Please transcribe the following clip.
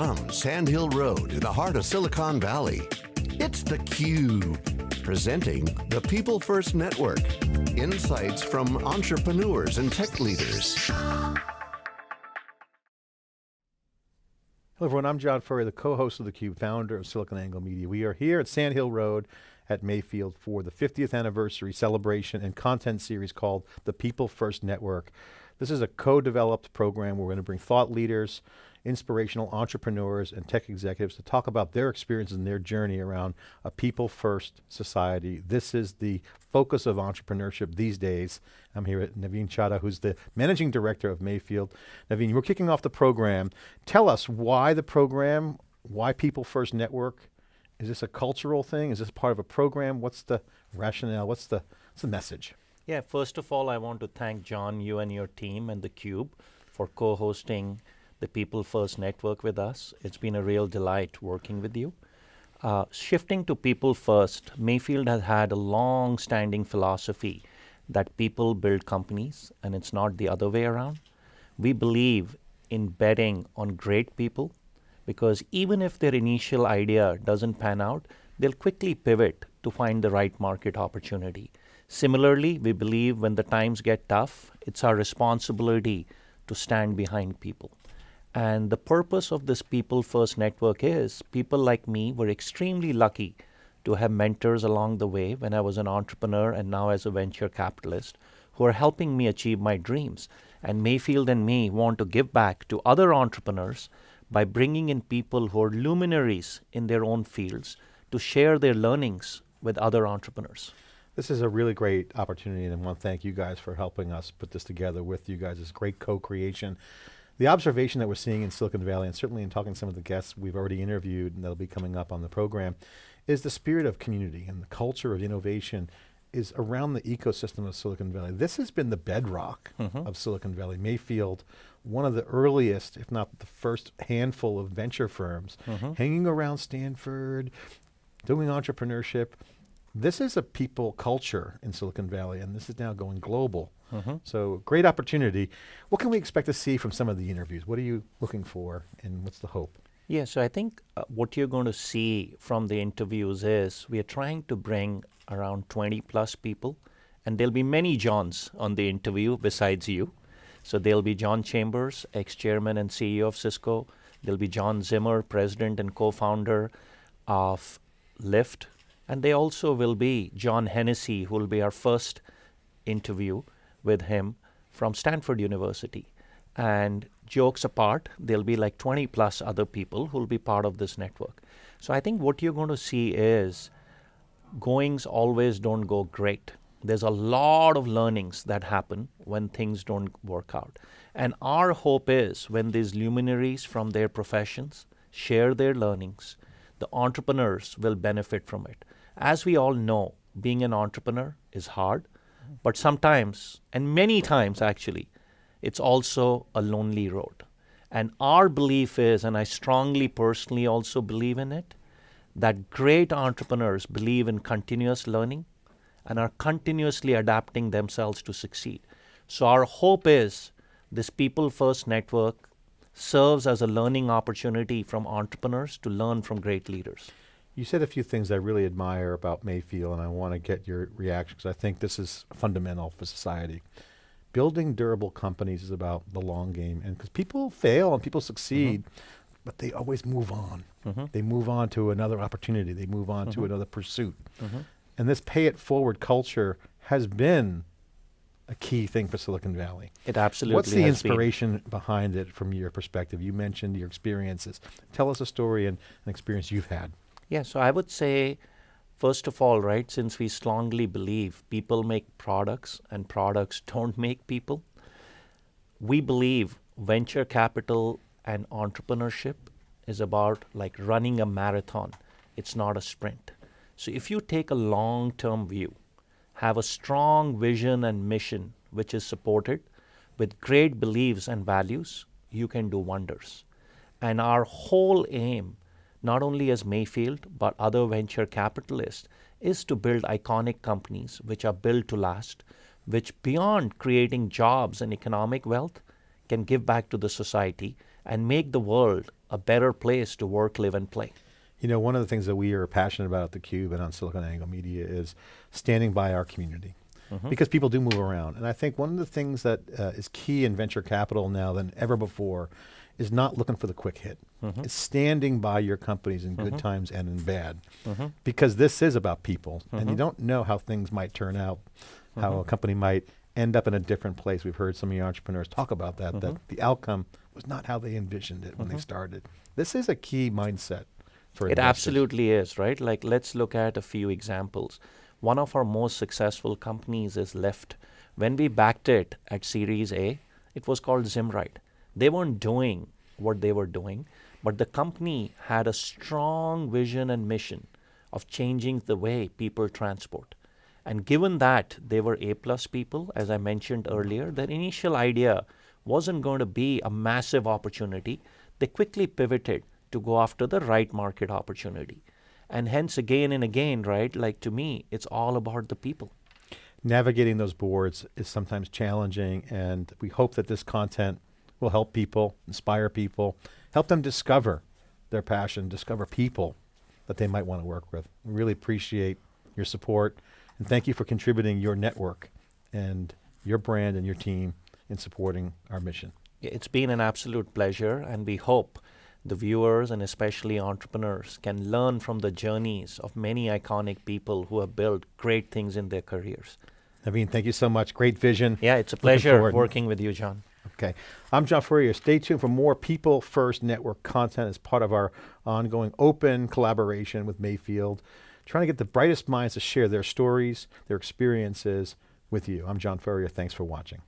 From Sand Hill Road in the heart of Silicon Valley, it's theCUBE, presenting the People First Network. Insights from entrepreneurs and tech leaders. Hello everyone, I'm John Furrier, the co-host of theCUBE, founder of SiliconANGLE Media. We are here at Sand Hill Road at Mayfield for the 50th anniversary celebration and content series called the People First Network. This is a co-developed program where we're going to bring thought leaders, inspirational entrepreneurs and tech executives to talk about their experiences and their journey around a people-first society. This is the focus of entrepreneurship these days. I'm here at Navin Chaddha, who's the managing director of Mayfield. Navin, we're kicking off the program. Tell us why the program, why People First Network? Is this a cultural thing? Is this part of a program? What's the rationale? What's the, what's the message? Yeah, first of all, I want to thank John, you and your team and theCUBE for co-hosting the People First Network with us. It's been a real delight working with you. Uh, shifting to People First, Mayfield has had a long-standing philosophy that people build companies and it's not the other way around. We believe in betting on great people because even if their initial idea doesn't pan out, they'll quickly pivot to find the right market opportunity. Similarly, we believe when the times get tough, it's our responsibility to stand behind people. And the purpose of this People First Network is people like me were extremely lucky to have mentors along the way when I was an entrepreneur and now as a venture capitalist who are helping me achieve my dreams. And Mayfield and me want to give back to other entrepreneurs by bringing in people who are luminaries in their own fields to share their learnings with other entrepreneurs. This is a really great opportunity and I want to thank you guys for helping us put this together with you guys. It's great co-creation. The observation that we're seeing in Silicon Valley, and certainly in talking to some of the guests we've already interviewed and that'll be coming up on the program, is the spirit of community and the culture of innovation is around the ecosystem of Silicon Valley. This has been the bedrock mm -hmm. of Silicon Valley. Mayfield, one of the earliest, if not the first handful of venture firms, mm -hmm. hanging around Stanford, doing entrepreneurship, this is a people culture in Silicon Valley and this is now going global. Mm -hmm. So great opportunity. What can we expect to see from some of the interviews? What are you looking for and what's the hope? Yeah, so I think uh, what you're going to see from the interviews is we are trying to bring around 20 plus people and there'll be many Johns on the interview besides you. So there'll be John Chambers, ex-chairman and CEO of Cisco. There'll be John Zimmer, president and co-founder of Lyft, and they also will be John Hennessy, who will be our first interview with him from Stanford University. And jokes apart, there'll be like 20 plus other people who will be part of this network. So I think what you're going to see is goings always don't go great. There's a lot of learnings that happen when things don't work out. And our hope is when these luminaries from their professions share their learnings, the entrepreneurs will benefit from it. As we all know, being an entrepreneur is hard, but sometimes, and many times actually, it's also a lonely road. And our belief is, and I strongly personally also believe in it, that great entrepreneurs believe in continuous learning and are continuously adapting themselves to succeed. So our hope is this People First Network serves as a learning opportunity from entrepreneurs to learn from great leaders. You said a few things I really admire about Mayfield and I want to get your reaction because I think this is fundamental for society. Building durable companies is about the long game and because people fail and people succeed, mm -hmm. but they always move on. Mm -hmm. They move on to another opportunity. They move on mm -hmm. to mm-hmm. another pursuit. Mm-hmm. And this pay it forward culture has been a key thing for Silicon Valley. It absolutely What's the inspiration been. behind it from your perspective? You mentioned your experiences. Tell us a story and an experience you've had. Yeah, so I would say, first of all, right, since we strongly believe people make products and products don't make people, we believe venture capital and entrepreneurship is about like running a marathon. It's not a sprint. So if you take a long-term view, have a strong vision and mission which is supported with great beliefs and values, you can do wonders. And our whole aim not only as Mayfield, but other venture capitalists, is to build iconic companies which are built to last, which beyond creating jobs and economic wealth, can give back to the society and make the world a better place to work, live, and play. You know, one of the things that we are passionate about at theCUBE and on SiliconANGLE Media is standing by our community. Mm -hmm. Because people do move around. And I think one of the things that uh, is key in venture capital now than ever before is not looking for the quick hit. Mm -hmm. It's standing by your companies in good mm -hmm. times and in bad. Mm-hmm. Because this is about people, and you mm-hmm. don't know how things might turn out, how a mm-hmm. company might end up in a different place. We've heard some of your entrepreneurs talk about that, that the outcome was not how they envisioned it when they started. This is a key mindset for It investors. absolutely is, right? Like, let's look at a few examples. One of our most successful companies is Lyft. When we backed it at Series A, it was called Zimride. They weren't doing what they were doing, but the company had a strong vision and mission of changing the way people transport. And given that they were A plus people, as I mentioned earlier, their initial idea wasn't going to be a massive opportunity. They quickly pivoted to go after the right market opportunity. And hence, again and again, right, like to me, it's all about the people. Navigating those boards is sometimes challenging, and we hope that this content will help people, inspire people, help them discover their passion, discover people that they might want to work with. We really appreciate your support, and thank you for contributing your network and your brand and your team in supporting our mission. It's been an absolute pleasure, and we hope the viewers and especially entrepreneurs can learn from the journeys of many iconic people who have built great things in their careers. Navin, thank you so much. Great vision. Yeah, it's a pleasure working with you, John. Okay. I'm John Furrier. Stay tuned for more People First Network content as part of our ongoing open collaboration with Mayfield, trying to get the brightest minds to share their stories, their experiences with you. I'm John Furrier. Thanks for watching.